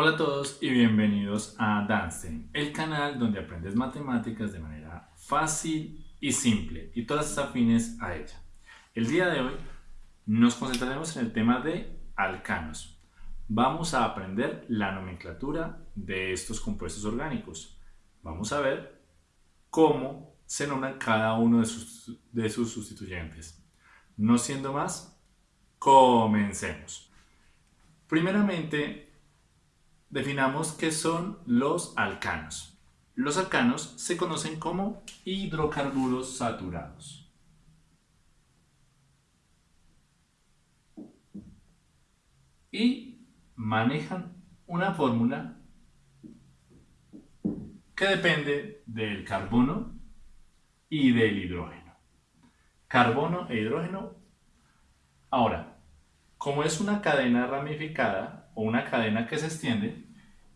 Hola a todos y bienvenidos a Danstein, el canal donde aprendes matemáticas de manera fácil y simple y todas afines a ella. El día de hoy nos concentraremos en el tema de alcanos. Vamos a aprender la nomenclatura de estos compuestos orgánicos. Vamos a ver cómo se nombran cada uno de sus, de sus sustituyentes. No siendo más, comencemos. Primeramente, Definamos qué son los alcanos. Los alcanos se conocen como hidrocarburos saturados. Y manejan una fórmula que depende del carbono y del hidrógeno. Carbono e hidrógeno. Ahora, como es una cadena ramificada, o una cadena que se extiende,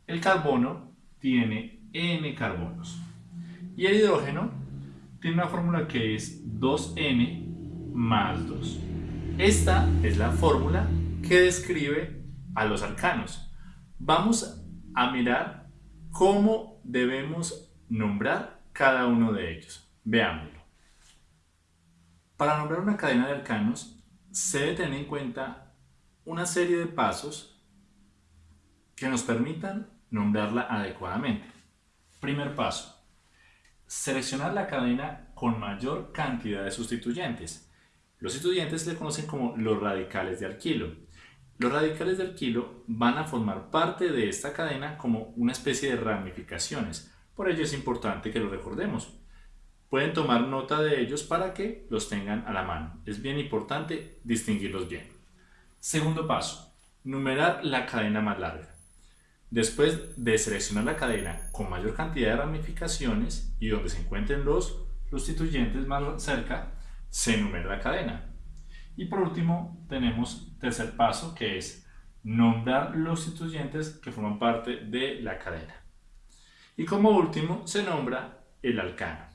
el carbono tiene n carbonos. Y el hidrógeno tiene una fórmula que es 2n más 2. Esta es la fórmula que describe a los alcanos. Vamos a mirar cómo debemos nombrar cada uno de ellos. Veámoslo. Para nombrar una cadena de alcanos se debe tener en cuenta una serie de pasos que nos permitan nombrarla adecuadamente. Primer paso. Seleccionar la cadena con mayor cantidad de sustituyentes. Los sustituyentes se conocen como los radicales de alquilo. Los radicales de alquilo van a formar parte de esta cadena como una especie de ramificaciones. Por ello es importante que lo recordemos. Pueden tomar nota de ellos para que los tengan a la mano. Es bien importante distinguirlos bien. Segundo paso. Numerar la cadena más larga. Después de seleccionar la cadena con mayor cantidad de ramificaciones y donde se encuentren los sustituyentes más cerca, se enumera la cadena. Y por último tenemos tercer paso que es nombrar los sustituyentes que forman parte de la cadena. Y como último se nombra el alcano.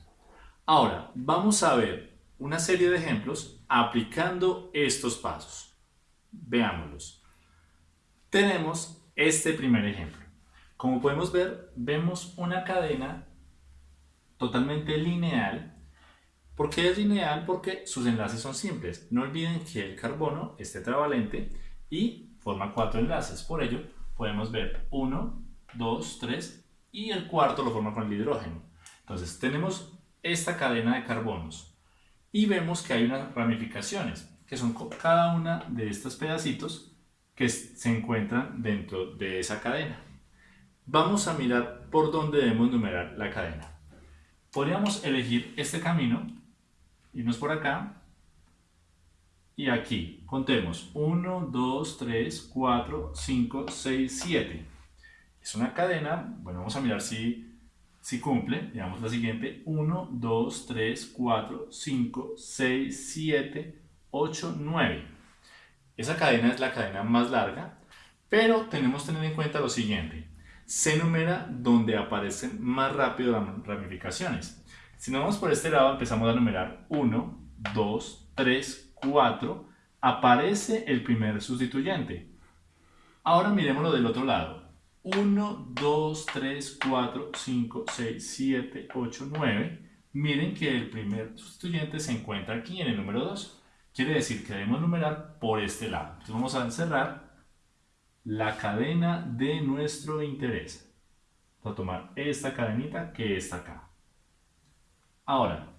Ahora vamos a ver una serie de ejemplos aplicando estos pasos. Veámoslos. Tenemos este primer ejemplo. Como podemos ver, vemos una cadena totalmente lineal. ¿Por qué es lineal? Porque sus enlaces son simples. No olviden que el carbono es tetravalente y forma cuatro enlaces. Por ello, podemos ver 1, 2, 3 y el cuarto lo forma con el hidrógeno. Entonces, tenemos esta cadena de carbonos y vemos que hay unas ramificaciones, que son cada una de estos pedacitos que se encuentran dentro de esa cadena. Vamos a mirar por dónde debemos numerar la cadena. Podríamos elegir este camino, irnos por acá y aquí. Contemos 1, 2, 3, 4, 5, 6, 7. Es una cadena, bueno, vamos a mirar si, si cumple. Digamos la siguiente, 1, 2, 3, 4, 5, 6, 7, 8, 9. Esa cadena es la cadena más larga, pero tenemos que tener en cuenta lo siguiente. Se numera donde aparecen más rápido las ramificaciones. Si nos vamos por este lado, empezamos a numerar 1, 2, 3, 4. Aparece el primer sustituyente. Ahora miremoslo del otro lado. 1, 2, 3, 4, 5, 6, 7, 8, 9. Miren que el primer sustituyente se encuentra aquí en el número 2. Quiere decir que debemos numerar por este lado. Entonces vamos a encerrar la cadena de nuestro interés. Vamos a tomar esta cadenita que está acá. Ahora,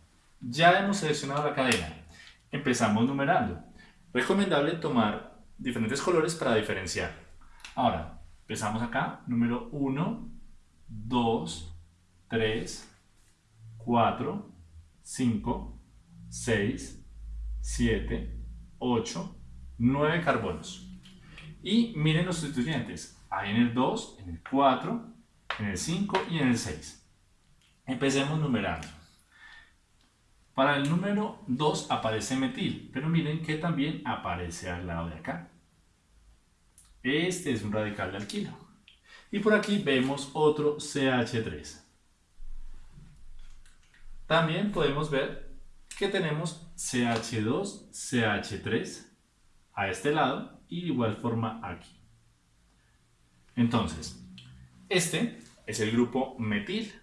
ya hemos seleccionado la cadena. Empezamos numerando. Recomendable tomar diferentes colores para diferenciar. Ahora, empezamos acá. Número 1, 2, 3, 4, 5, 6, 7, 8, 9 carbonos. Y miren los sustituyentes. Hay en el 2, en el 4, en el 5 y en el 6. Empecemos numerando. Para el número 2 aparece metil, pero miren que también aparece al lado de acá. Este es un radical de alquilo. Y por aquí vemos otro CH3. También podemos ver que tenemos CH2, CH3 a este lado y de igual forma aquí. Entonces, este es el grupo metil,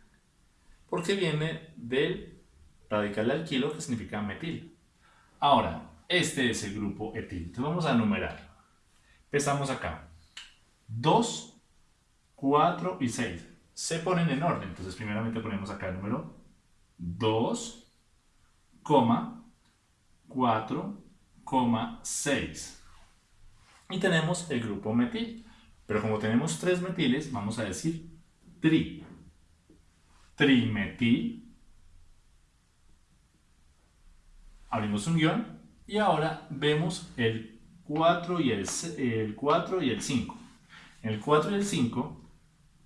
porque viene del radical alquilo, que significa metil. Ahora, este es el grupo etil. Entonces vamos a numerar. Empezamos acá. 2, 4 y 6. Se ponen en orden. Entonces primeramente ponemos acá el número 2, 4, 6. Y tenemos el grupo metil. Pero como tenemos tres metiles, vamos a decir tri. Trimetil. Abrimos un guion y ahora vemos el 4 y el, el 4 y el 5. En el 4 y el 5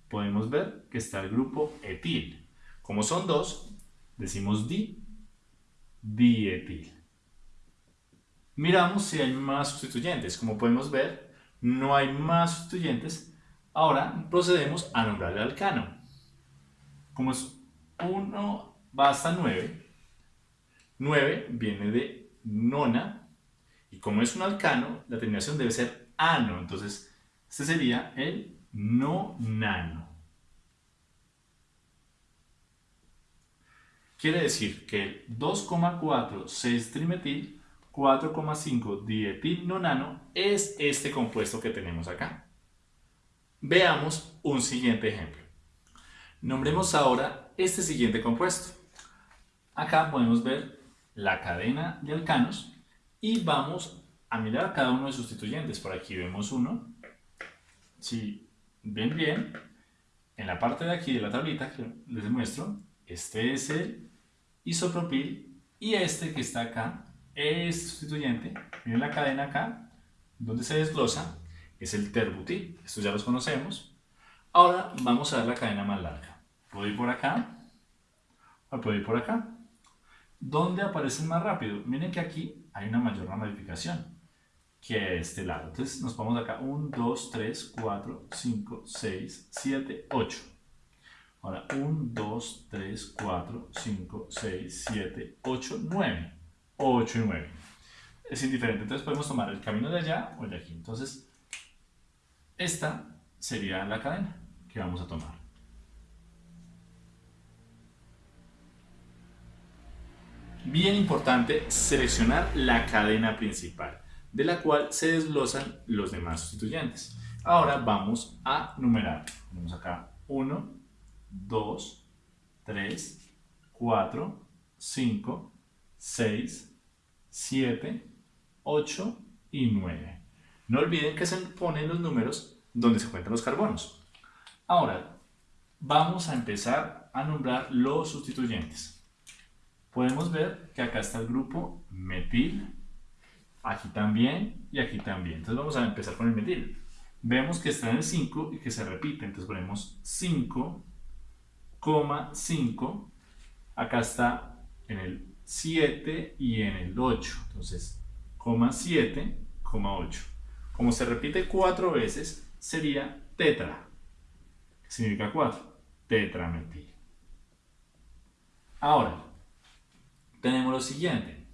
podemos ver que está el grupo etil. Como son dos, decimos di, dietil. Miramos si hay más sustituyentes. Como podemos ver, no hay más sustituyentes. Ahora procedemos a nombrar el alcano. Como es 1 va hasta 9, 9 viene de nona, y como es un alcano, la terminación debe ser ano. Entonces, este sería el nonano. Quiere decir que el 2,46 trimetil 4,5 dietil nonano es este compuesto que tenemos acá. Veamos un siguiente ejemplo. Nombremos ahora este siguiente compuesto. Acá podemos ver la cadena de alcanos y vamos a mirar cada uno de sus sustituyentes. Por aquí vemos uno. Si ven bien, en la parte de aquí de la tablita que les muestro, este es el isopropil y este que está acá es sustituyente. Miren la cadena acá, donde se desglosa, es el terbutil. Estos ya los conocemos. Ahora vamos a ver la cadena más larga. Puedo ir por acá o puedo ir por acá. ¿Dónde aparecen más rápido? Miren que aquí hay una mayor ramificación que este lado. Entonces nos ponemos acá 1, 2, 3, 4, 5, 6, 7, 8. Ahora 1, 2, 3, 4, 5, 6, 7, 8, 9. 8 y 9. Es indiferente, entonces podemos tomar el camino de allá o de aquí. Entonces, esta sería la cadena que vamos a tomar. Bien importante seleccionar la cadena principal, de la cual se desglosan los demás sustituyentes. Ahora vamos a numerar. Tenemos acá 1, 2, 3, 4, 5, 6, 7, 8 y 9. No olviden que se ponen los números donde se encuentran los carbonos. Ahora, vamos a empezar a nombrar los sustituyentes. Podemos ver que acá está el grupo metil, aquí también y aquí también. Entonces vamos a empezar con el metil. Vemos que está en el 5 y que se repite, entonces ponemos 5, 5, acá está en el 7 y en el 8. Entonces, coma 7, coma 8. Como se repite 4 veces, sería tetra. significa 4? Tetrametil. Ahora, tenemos lo siguiente.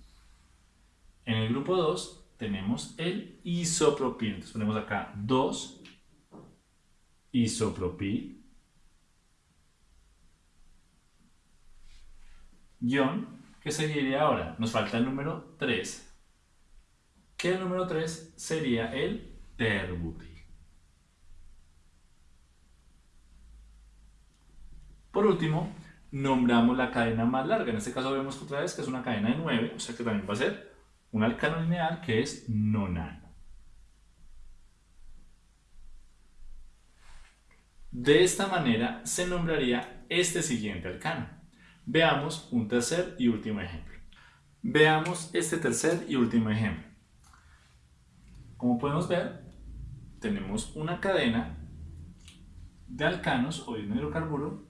En el grupo 2 tenemos el isopropil. Entonces ponemos acá 2 isopropil. Guión ¿Qué seguiría ahora? Nos falta el número 3. Que el número 3 sería el terbutil. Por último, nombramos la cadena más larga. En este caso vemos otra vez que es una cadena de 9, o sea que también va a ser un alcano lineal que es nonano. De esta manera se nombraría este siguiente alcano. Veamos un tercer y último ejemplo. Veamos este tercer y último ejemplo. Como podemos ver, tenemos una cadena de alcanos o de hidrocarburo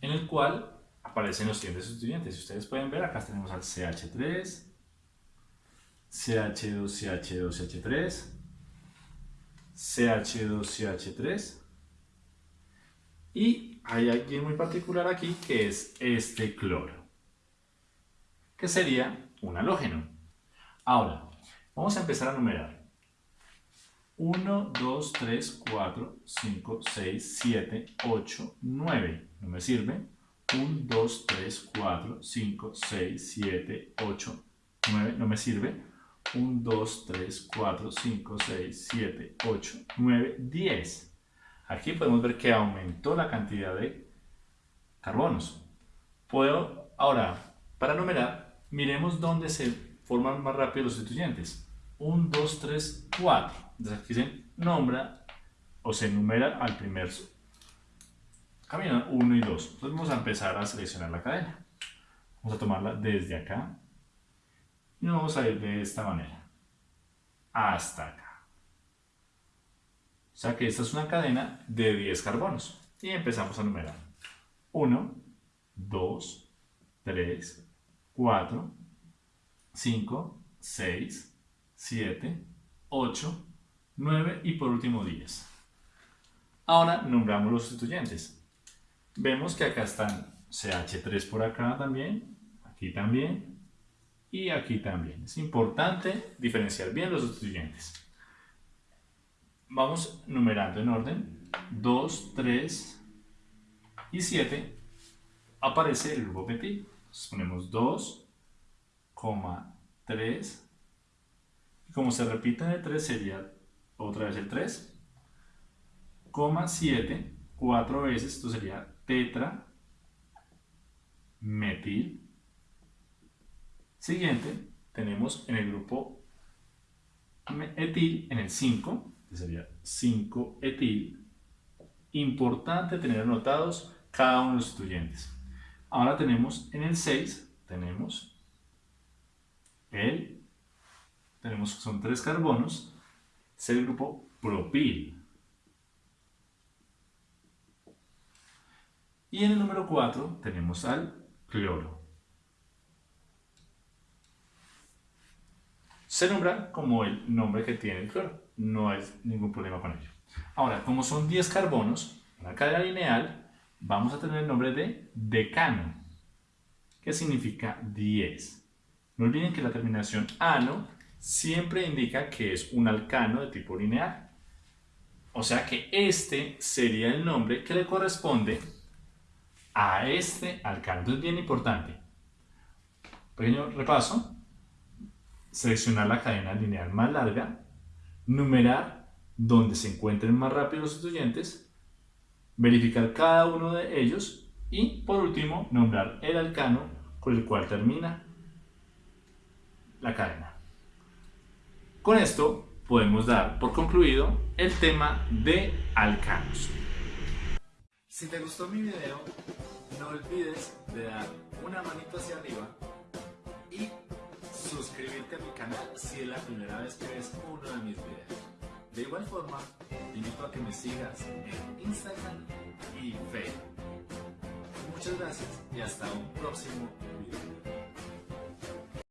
en el cual aparecen los siguientes sustituyentes. Si ustedes pueden ver, acá tenemos al CH3, CH2CH2CH3, CH2CH3 y hay alguien muy particular aquí que es este cloro, que sería un halógeno. Ahora, vamos a empezar a numerar. 1, 2, 3, 4, 5, 6, 7, 8, 9. No me sirve. 1, 2, 3, 4, 5, 6, 7, 8, 9. No me sirve. 1, 2, 3, 4, 5, 6, 7, 8, 9, 10. Aquí podemos ver que aumentó la cantidad de carbonos. Puedo, ahora, para numerar, miremos dónde se forman más rápido los sustituyentes. 1, 2, 3, 4. Entonces aquí se nombra o se enumera al primer camino 1 y 2. Entonces vamos a empezar a seleccionar la cadena. Vamos a tomarla desde acá y nos vamos a ir de esta manera hasta acá. O sea que esta es una cadena de 10 carbonos y empezamos a numerar. 1, 2, 3, 4, 5, 6, 7, 8, 9 y por último 10. Ahora nombramos los sustituyentes. Vemos que acá están CH3 por acá también, aquí también y aquí también. Es importante diferenciar bien los sustituyentes. Vamos numerando en orden. 2, 3 y 7 aparece el grupo metil. Entonces ponemos 2, 3 y como se repite el 3 sería otra vez el 3, 7, 4 veces, esto sería tetra, metil. Siguiente, tenemos en el grupo etil, en el 5, sería 5 etil. Importante tener anotados cada uno de los sustituyentes. Ahora tenemos en el 6, tenemos el, tenemos, son tres carbonos, es el grupo propil. Y en el número 4 tenemos al cloro. Se nombra como el nombre que tiene el cloro. No hay ningún problema con ello. Ahora, como son 10 carbonos, una cadena lineal, vamos a tener el nombre de decano, que significa 10. No olviden que la terminación ano siempre indica que es un alcano de tipo lineal. O sea que este sería el nombre que le corresponde a este alcano. Entonces, bien importante. Pequeño repaso. Seleccionar la cadena lineal más larga. Numerar donde se encuentren más rápido los sustituyentes. Verificar cada uno de ellos. Y por último, nombrar el alcano con el cual termina la cadena. Con esto podemos dar por concluido el tema de alcanos. Si te gustó mi video, no olvides de dar una manito hacia arriba suscribirte a mi canal si es la primera vez que ves uno de mis videos. De igual forma, te invito a que me sigas en Instagram y Facebook. Muchas gracias y hasta un próximo video.